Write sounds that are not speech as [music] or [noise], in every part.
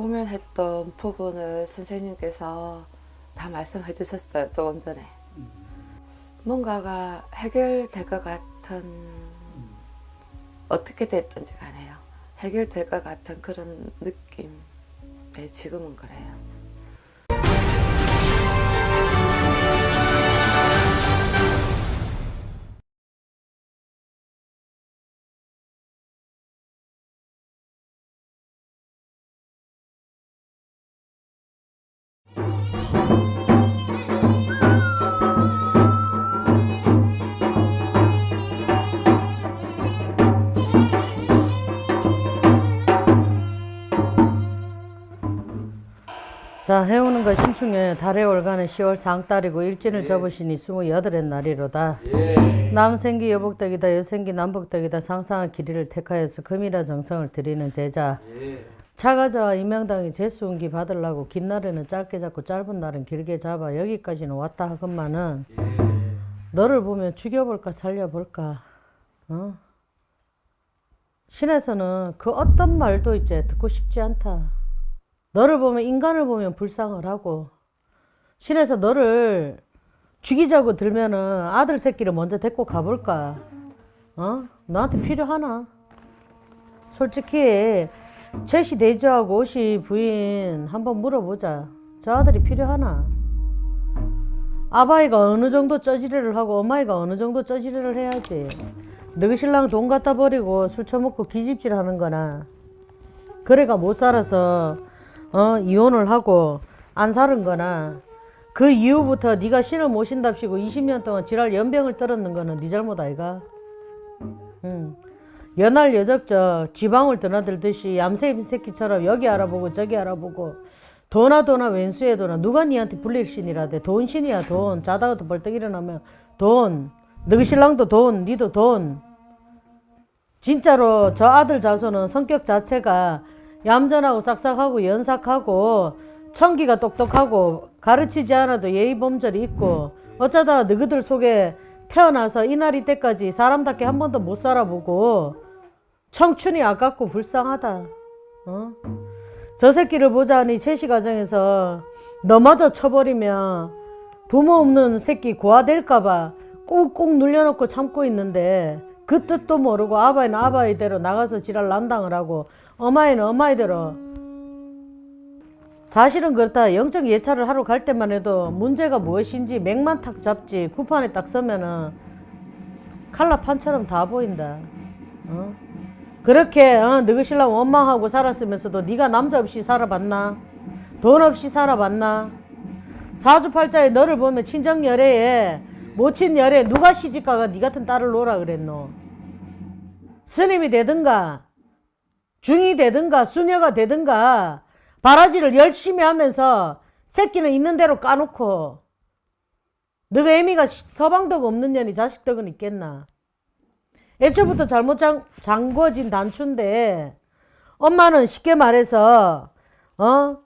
고민했던 부분을 선생님께서 다 말씀해 주셨어요. 조금 전에. 뭔가가 해결될 것 같은 어떻게 됐든지 간에요. 해결될 것 같은 그런 느낌. 네, 지금은 그래요. 자 해오는 거 신축년 달의 월간은 10월 상달이고 일진을 접으시니 28의 날이로다. 남생기 여복덕이다 여생기 남복덕이다 상상한 길이를 택하여서 금이라 정성을 드리는 제자 차가자와 임명당이 재수운기 받으려고 긴 날에는 짧게 잡고 짧은 날은 길게 잡아 여기까지는 왔다 하건만은 너를 보면 죽여볼까 살려볼까 어? 신에서는 그 어떤 말도 이제 듣고 싶지 않다 너를 보면 인간을 보면 불쌍을 하고 신에서 너를 죽이자고 들면은 아들 새끼를 먼저 데리고 가볼까? 어? 너한테 필요하나? 솔직히 제시 대주하고 오시 부인 한번 물어보자. 저 아들이 필요하나? 아바이가 어느 정도 쩌지레를 하고 어마이가 어느 정도 쩌지레를 해야지. 너희 신랑 돈 갖다 버리고 술 처먹고 기집질 하는 거나 그래가 못 살아서 어, 이혼을 하고 안 사는 거나 그 이후부터 네가 신을 모신답시고 20년 동안 지랄 연병을 떨었는 거는 네 잘못 아이가? 응. 연할 여적적 지방을 드나들듯이 얌새 새끼처럼 여기 알아보고 저기 알아보고 도나 도나 왼수에 도나 누가 니한테 불릴 신이라대? 돈 신이야 돈 자다가도 벌떡 일어나면 돈 너희 신랑도 돈 니도 돈 진짜로 저 아들 자손은 성격 자체가 얌전하고 싹싹하고 연삭하고 청기가 똑똑하고 가르치지 않아도 예의 범절이 있고 어쩌다 너희들 속에 태어나서 이날 이 때까지 사람답게 한 번도 못 살아보고 청춘이 아깝고 불쌍하다. 어? 저 새끼를 보자니 채시 가정에서 너마저 쳐버리면 부모 없는 새끼 고아될까봐 꾹꾹 눌려놓고 참고 있는데 그 뜻도 모르고 아바이는 아바이대로 나가서 지랄 난당을 하고 어마이는 어마이대로 사실은 그렇다 영적 예찰을 하러 갈 때만 해도 문제가 무엇인지 맥만 탁 잡지 구판에 딱 서면은 칼라판처럼 다 보인다 어? 그렇게 어, 너희 신랑 원망하고 살았으면서도 네가 남자 없이 살아봤나? 돈 없이 살아봤나? 사주팔자에 너를 보면 친정열애에 모친열애 누가 시집가가 네 같은 딸을 놓으라 그랬노? 스님이 되든가 중이 되든가 수녀가 되든가 바라지를 열심히 하면서 새끼는 있는 대로 까놓고 너가 애미가 서방덕 없는 년이 자식덕은 있겠나 애초부터 잘못 장, 잠궈진 단추인데 엄마는 쉽게 말해서 어?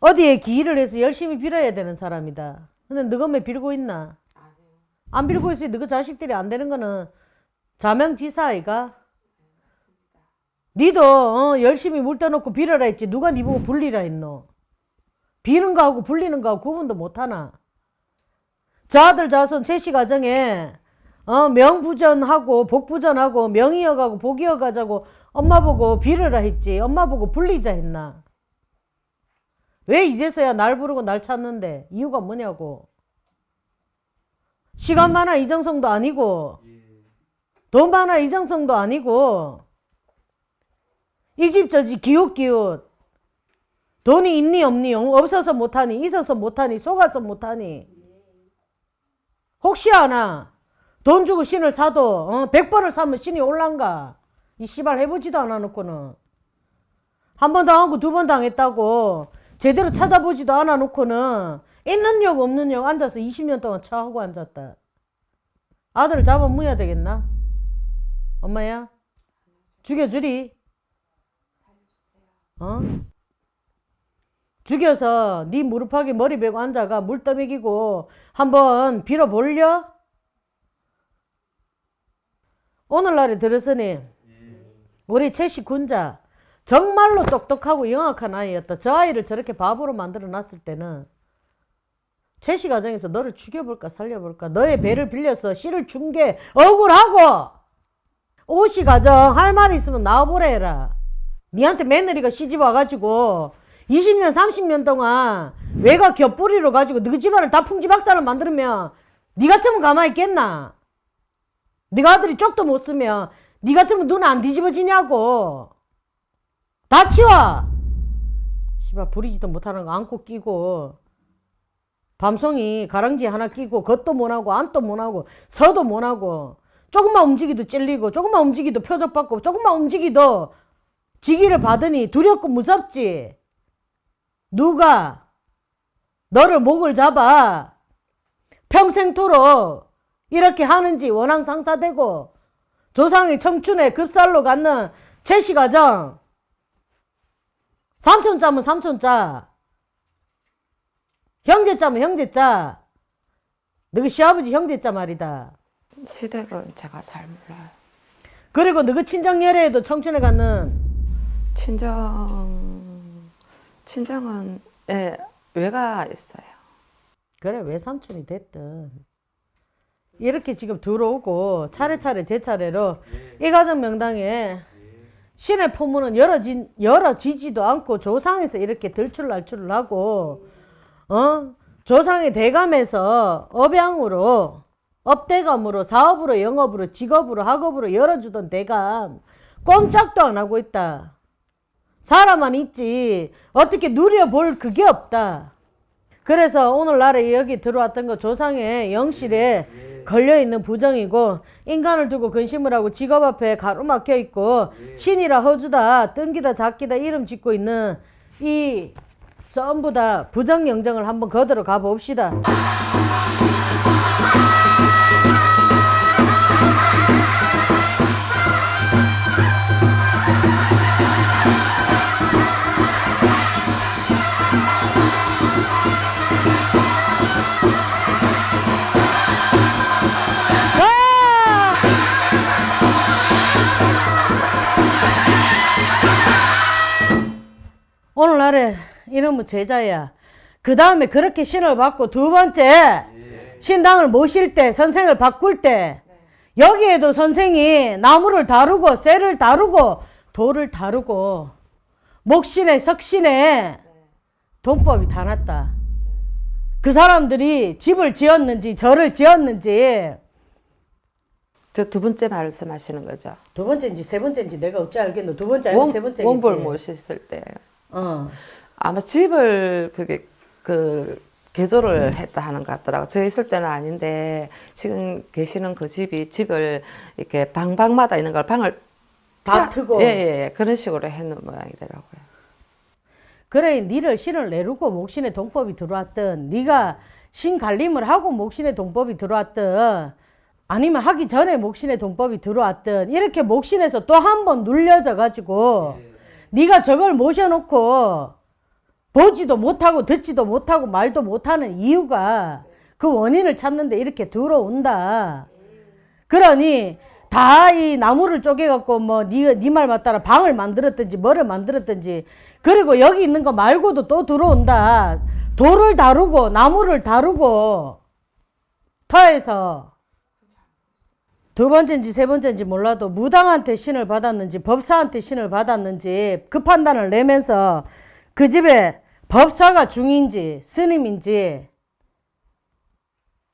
어디에 기일을 해서 열심히 빌어야 되는 사람이다. 근데 너가 왜 빌고 있나? 안 빌고 있으니 너가 자식들이 안 되는 거는 자명지사 아이가? 니도 어, 열심히 물 떠놓고 빌어라 했지. 누가 니 보고 불리라 했노? 비는 거하고 불리는 거하고 구분도 못하나? 저 아들 자손 채시 가정에 어, 명부전하고 복부전하고 명이어가고 복이어가자고 엄마 보고 빌어라 했지. 엄마 보고 불리자 했나? 왜 이제서야 날 부르고 날 찾는데? 이유가 뭐냐고. 시간 많아 이정성도 아니고. 돈 많아 이정성도 아니고. 이 집 저 집 기웃기웃. 돈이 있니 없니? 없어서 못하니 있어서 못하니 속아서 못하니. 혹시 아나 돈 주고 신을 사도 어, 100번을 사면 신이 올란가? 이 씨발 해보지도 않아 놓고는. 한 번 당하고 두 번 당했다고 제대로 찾아보지도 않아 놓고는. 있는 역 없는 역 앉아서 20년 동안 차하고 앉았다. 아들을 잡아 무야 되겠나? 엄마야? 죽여주리. 어? 죽여서 네 무릎하게 머리 베고 앉아가 물 떠먹이고 한번 빌어볼려? 오늘날에 들었으니 우리 채시 군자 정말로 똑똑하고 영악한 아이였다. 저 아이를 저렇게 바보로 만들어 놨을 때는 채시 가정에서 너를 죽여볼까 살려볼까 너의 배를 빌려서 씨를 준 게 억울하고 오시 가정 할말 있으면 나와보라 해라. 니한테 며느리가 시집 와가지고 20년 30년 동안 외가 겹뿌리로 가지고 너희 집안을 다 풍지박산을 만들면 니 같으면 가만히 있겠나? 네가 아들이 쪽도 못 쓰면 니 같으면 눈 안 뒤집어지냐고. 다 치워. 씨발 부리지도 못하는 거 안고 끼고 밤송이 가랑지 하나 끼고 겉도 못하고 안도 못하고 서도 못하고 조금만 움직이도 찔리고 조금만 움직이도 표적받고 조금만 움직이도 지기를 받으니 두렵고 무섭지. 누가 너를 목을 잡아 평생토록 이렇게 하는지 원앙 상사되고 조상의 청춘에 급살로 갖는 채시 가정. 삼촌짜면 삼촌짜. 형제짜면 형제짜. 너희 시아버지 형제짜 말이다. 시댁은 제가 잘 몰라요. 그리고 너희 친정 열애에도 청춘에 갖는 친정 친정은 예, 외가 있어요. 그래 왜 삼촌이 됐든 이렇게 지금 들어오고 차례차례 제 차례로 이 가정 명당에 신의 포문은 열어지, 열어지지도 않고 조상에서 이렇게 들출날출을 하고 어? 조상의 대감에서 업양으로 업대감으로 사업으로 영업으로 직업으로 학업으로 열어주던 대감 꼼짝도 안 하고 있다. 사람만 있지 어떻게 누려볼 그게 없다. 그래서 오늘날에 여기 들어왔던 거 조상의 영실에 걸려있는 부정이고 인간을 두고 근심을 하고 직업 앞에 가로막혀 있고 신이라 허주다 뜬기다 작기다 이름 짓고 있는 이 전부 다 부정영정을 한번 거들어 가봅시다. 이놈의 제자야. 그 다음에 그렇게 신을 받고 두 번째 신당을 모실 때 선생을 바꿀 때 여기에도 선생이 나무를 다루고 쇠를 다루고 돌을 다루고 목신에 석신에 돈법이 다 났다. 그 사람들이 집을 지었는지 절을 지었는지 저 두 번째 말씀하시는 거죠. 두 번째인지 세 번째인지 내가 어찌 알겠노 두 번째 아니면 세 번째인지 원볼 모셨을 때 어. 아마 집을 그게 그 개조를 했다 하는 것 같더라고. 저 있을 때는 아닌데 지금 계시는 그 집이 집을 이렇게 방방마다 있는 걸 방을 다 짜- 트고. 예, 예, 예. 그런 식으로 해놓은 모양이더라고요. 그래 니를 신을 내르고 목신의 동법이 들어왔든 네가 신 갈림을 하고 목신의 동법이 들어왔든 아니면 하기 전에 목신의 동법이 들어왔든 이렇게 목신에서 또 한 번 눌려져 가지고 네가 저걸 모셔놓고 보지도 못하고 듣지도 못하고 말도 못하는 이유가 그 원인을 찾는데 이렇게 들어온다. 그러니 다 이 나무를 쪼개갖고 뭐니말 맞따라 방을 만들었든지 뭐를 만들었든지 그리고 여기 있는 거 말고도 또 들어온다. 돌을 다루고 나무를 다루고 터에서 두 번째인지 세 번째인지 몰라도 무당한테 신을 받았는지 법사한테 신을 받았는지 그 판단을 내면서 그 집에 법사가 중인지 스님인지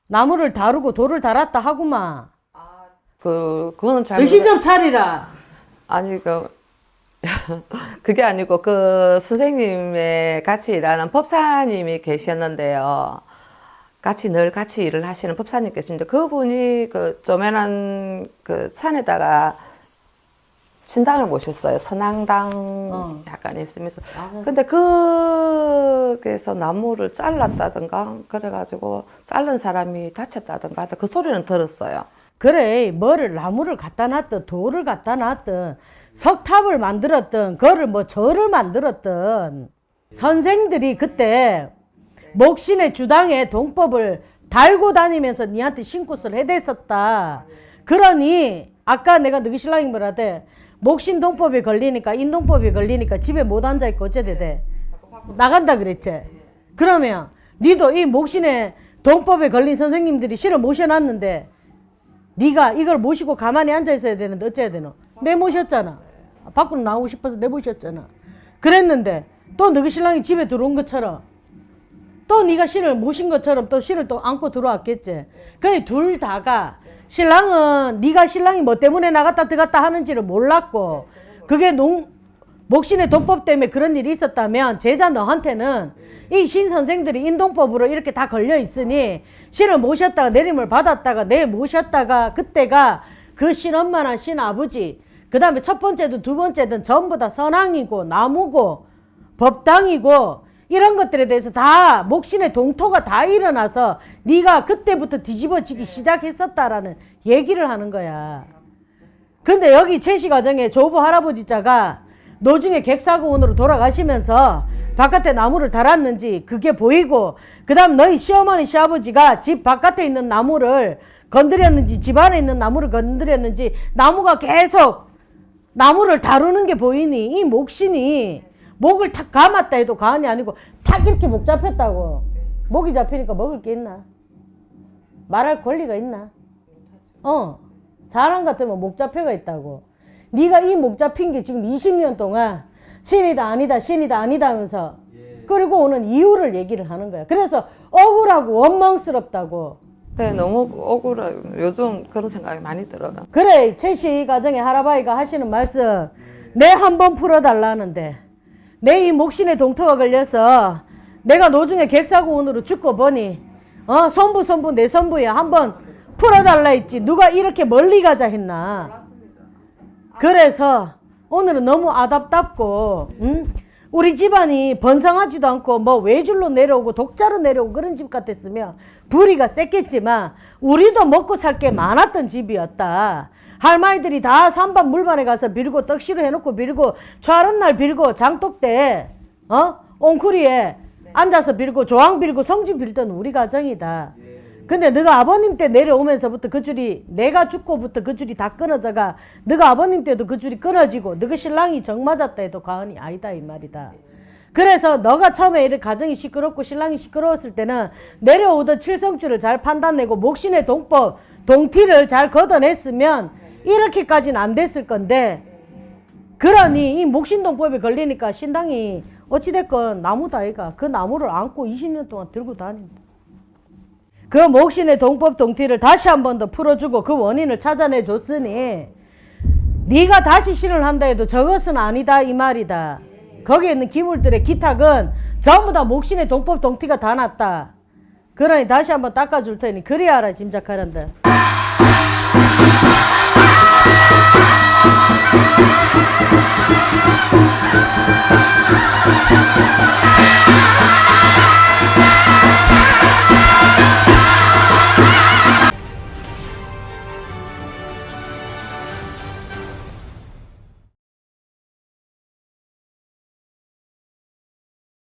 나무를 다루고 돌을 달았다 하구만 그 그거는 잘 정신 좀 차리라 아니 그 [laughs] 그게 아니고 그 선생님의 같이 일하는 법사님이 계셨는데요. 같이 늘 같이 일을 하시는 법사님 계십니다. 그분이 그 조만한 그 산에다가 신당을 모셨어요. 선앙당 어. 약간 있으면서. 아. 근데 그게서 나무를 잘랐다든가 그래가지고 자른 사람이 다쳤다든가 그 소리는 들었어요. 그래 뭐를 나무를 갖다 놨든 돌을 갖다 놨든 석탑을 만들었든 그거를 뭐 절을 만들었든 선생들이 그때 목신의 주당에 동법을 달고 다니면서 니한테 신굿을 해댔었다 그러니 아까 내가 너희 신랑이 뭐라대 목신 동법에 걸리니까 인동법에 걸리니까 집에 못 앉아 있고 어째 돼? 나간다 그랬지. 그러면 니도 이 목신의 동법에 걸린 선생님들이 실어 모셔놨는데 네가 이걸 모시고 가만히 앉아 있어야 되는데 어째야 되노? 내 모셨잖아. 밖으로 나오고 싶어서 내 모셨잖아. 그랬는데 또 너희 신랑이 집에 들어온 것처럼 또 네가 신을 모신 것처럼 또 신을 또 안고 들어왔겠지. 근데 둘 다가 신랑은 네가 신랑이 뭐 때문에 나갔다 들어갔다 하는지를 몰랐고 그게 농 목신의 도법 때문에 그런 일이 있었다면 제자 너한테는 이 신 선생들이 인동법으로 이렇게 다 걸려 있으니 신을 모셨다가 내림을 받았다가 내 모셨다가 그때가 그 신엄마나 신아버지 그 다음에 첫 번째든 두 번째든 전부 다 선왕이고 나무고 법당이고 이런 것들에 대해서 다 목신의 동토가 다 일어나서 네가 그때부터 뒤집어지기 시작했었다라는 얘기를 하는 거야. 근데 여기 채시 과정에 조부 할아버지 자가 노중에 객사고원으로 돌아가시면서 바깥에 나무를 달았는지 그게 보이고 그 다음 너희 시어머니 시아버지가 집 바깥에 있는 나무를 건드렸는지 집 안에 있는 나무를 건드렸는지 나무가 계속 나무를 다루는 게 보이니 이 목신이 목을 탁 감았다 해도 가안이 아니고 탁 이렇게 목 잡혔다고. 목이 잡히니까 먹을 게 있나? 말할 권리가 있나? 어. 사람 같으면 목 잡혀가 있다고. 네가 이 목 잡힌 게 지금 20년 동안 신이다 아니다 신이다 아니다 하면서 그리고 오는 이유를 얘기를 하는 거야. 그래서 억울하고 원망스럽다고. 네, 너무 억울해. 요즘 그런 생각이 많이 들어요. 그래 최씨 가정에 할아버지가 하시는 말씀 내 한 번 풀어달라는데 내이 목신에 동토가 걸려서 내가 노중에 객사고원으로 죽고 보니 어 손부 손부 내 손부에 한번 풀어달라 했지 누가 이렇게 멀리 가자 했나 그래서 오늘은 너무 아답답고 응? 우리 집안이 번성하지도 않고 뭐 외줄로 내려오고 독자로 내려오고 그런 집 같았으면 불이가 셌겠지만 우리도 먹고 살 게 많았던 집이었다. 할머니들이 다 산반 물반에 가서 빌고 떡시로 해놓고 빌고 철은 날 빌고 장독 때 어? 옹쿠리에 앉아서 빌고 조항 빌고 성주 빌던 우리 가정이다. 근데 너가 아버님 때 내려오면서부터 그 줄이 내가 죽고부터 그 줄이 다 끊어져가 너가 아버님 때도 그 줄이 끊어지고 너가 신랑이 정 맞았다 해도 과언이 아니다 이 말이다. 그래서 너가 처음에 이렇게 가정이 시끄럽고 신랑이 시끄러웠을 때는 내려오던 칠성줄을 잘 판단내고 목신의 동법 동피를 잘 걷어냈으면 이렇게까지는 안 됐을 건데 그러니 이 목신동법에 걸리니까 신당이 어찌됐건 나무다 아이가 그 나무를 안고 20년 동안 들고 다닌다. 그 목신의 동법 동티를 다시 한 번 더 풀어주고 그 원인을 찾아내 줬으니 네가 다시 신을 한다 해도 저것은 아니다 이 말이다. 거기에 있는 기물들의 기탁은 전부 다 목신의 동법 동티가 다 났다. 그러니 다시 한번 닦아줄 테니 그리 알아 짐작하란다. Thank